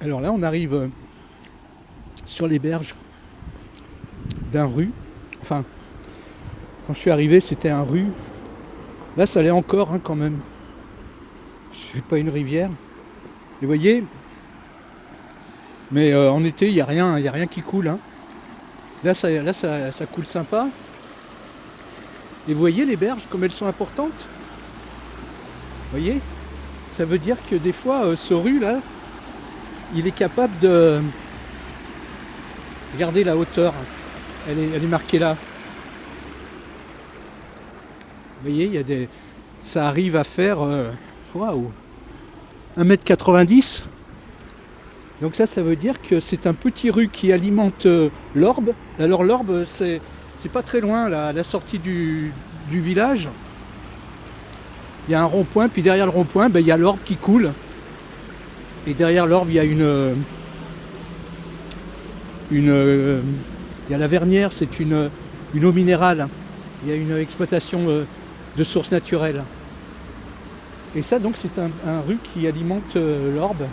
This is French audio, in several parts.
Alors là, on arrive euh, sur les berges d'un rue. Enfin, quand je suis arrivé, c'était un rue. Là, ça allait encore hein, quand même. Je suis pas une rivière. Et vous voyez, mais euh, en été, il n'y a, rien- il a rien qui coule. hein. Là, ça, ça, ça coule sympa. Et vous voyez les berges, comme elles sont importantes? Vous voyez? Ça veut dire que des fois, euh, ce rue là, il est capable de... Regardez la hauteur. Elle est, marquée là. Vous voyez, il y a des... ça arrive à faire... euh, Waouh 1m90 donc ça, ça veut dire que c'est un petit rue qui alimente euh, l'Orbe. Alors l'Orbe, c'est pas très loin, la sortie du, du village. Il y a un rond-point, puis derrière le rond-point, ben, il y a l'Orbe qui coule. Et derrière l'Orbe, il y a une... une il y a la Vernière, c'est une, une eau minérale. Il y a une exploitation euh, de sources naturelles. Et ça, donc, c'est un, un rue qui alimente euh, l'Orbe.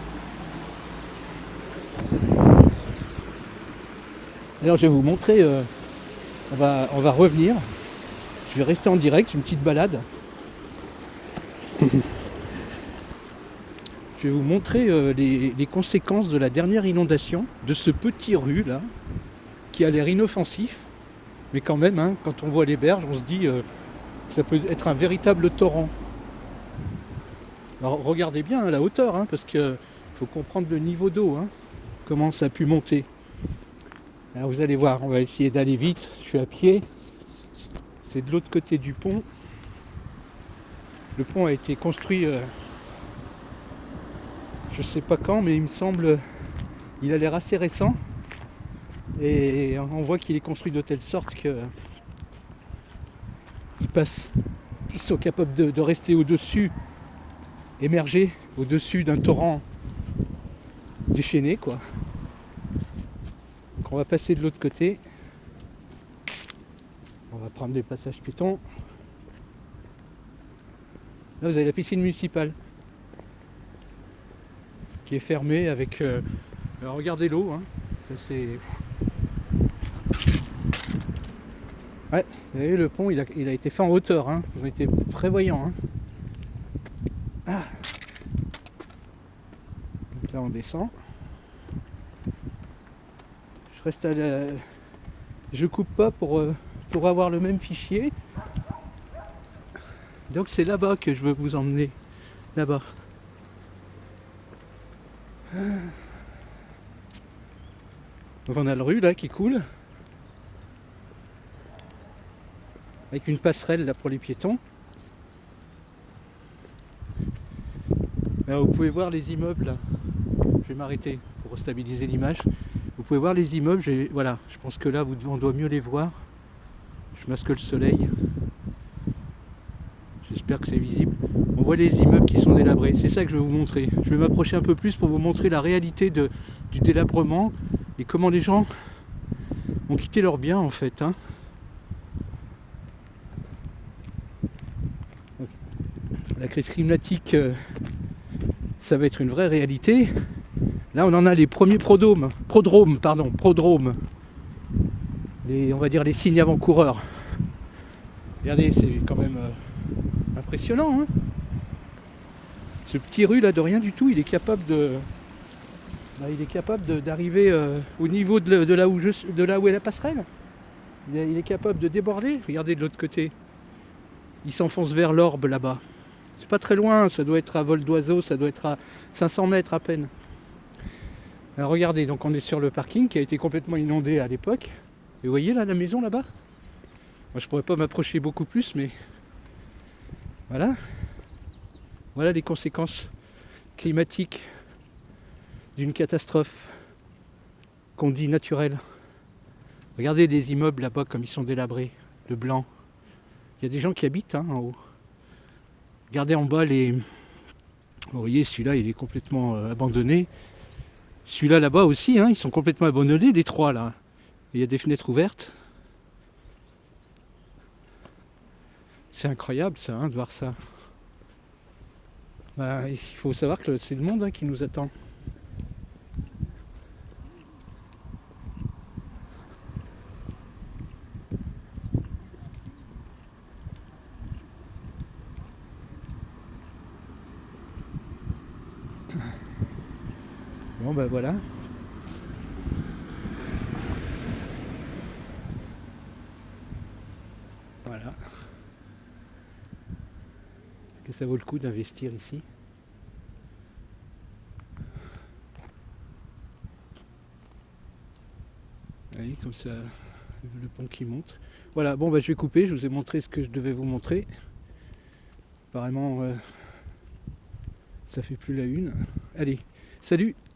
Alors je vais vous montrer, euh, on, va, on va revenir, je vais rester en direct, une petite balade. je vais vous montrer euh, les, conséquences de la dernière inondation de ce petit rue là, qui a l'air inoffensif, mais quand même, hein, quand on voit les berges, on se dit euh, que ça peut être un véritable torrent. Alors regardez bien hein, la hauteur, hein, parce qu'il faut comprendre le niveau d'eau, comment ça a pu monter. Alors vous allez voir, on va essayer d'aller vite. Je suis à pied. C'est de l'autre côté du pont. Le pont a été construit, euh, je sais pas quand, mais il me semble, il a l'air assez récent. Et on voit qu'il est construit de telle sorte que ils passent, ils sont capables de, rester au-dessus, émerger au-dessus d'un torrent déchaîné, quoi. Donc on va passer de l'autre côté. On va prendre des passages piétons. Là vous avez la piscine municipale qui est fermée avec. euh, regardez l'eau, hein. C'est. Ouais, vous voyez le pont il a, il a été fait en hauteur, hein. Ils ont été prévoyants. hein. Ah. Là on descend. Je reste à la... Je coupe pas pour, euh, pour avoir le même fichier. Donc c'est là-bas que je veux vous emmener. Là-bas. Donc on a le rue là qui coule. Avec une passerelle là pour les piétons. Vous pouvez voir les immeubles. Je vais m'arrêter pour stabiliser l'image. Vous pouvez voir les immeubles, voilà, je pense que là on doit mieux les voir. Je masque le soleil. J'espère que c'est visible. Voit les immeubles qui sont délabrés. C'est ça que je vais vous montrer. Je vais m'approcher un peu plus pour vous montrer la réalité de- du délabrement et comment les gens ont quitté leurs biens en fait. hein. La crise climatique, euh, ça va être une vraie réalité. Là, on en a les premiers prodromes, prodromes, pardon, prodromes. Les, on va dire les signes avant-coureurs. Regardez, c'est quand même euh, impressionnant. hein. Ce petit rue là, de rien du tout, il est capable de, bah, il est capable d'arriver euh, au niveau de, là où est la passerelle. Il est, il est capable de déborder. Regardez de l'autre côté. Il s'enfonce vers l'orbe là-bas. C'est pas très loin, ça doit être à vol d'oiseau, ça doit être à 500 mètres à peine. Alors regardez, donc on est sur le parking qui a été complètement inondé à l'époque. Et vous voyez là la maison là-bas? Moi je pourrais pas m'approcher beaucoup plus, mais voilà. Voilà les conséquences climatiques d'une catastrophe qu'on dit naturelle. Regardez les immeubles là-bas comme ils sont délabrés, de blanc. Il y a des gens qui habitent hein, en haut. Regardez en bas les. Vous voyez celui-là il est complètement euh, abandonné. Celui-là là-bas aussi, hein, ils sont complètement abandonnés, les trois là. Il y a des fenêtres ouvertes. C'est incroyable ça, hein, de voir ça bah, il faut savoir que c'est le monde hein, qui nous attend. Bon ben voilà. Que ça vaut le coup d'investir ici Allez, comme ça, le pont qui monte. Voilà, bon bah je vais couper, je vous ai montré ce que je devais vous montrer. Apparemment, euh, ça fait plus la une. Allez, salut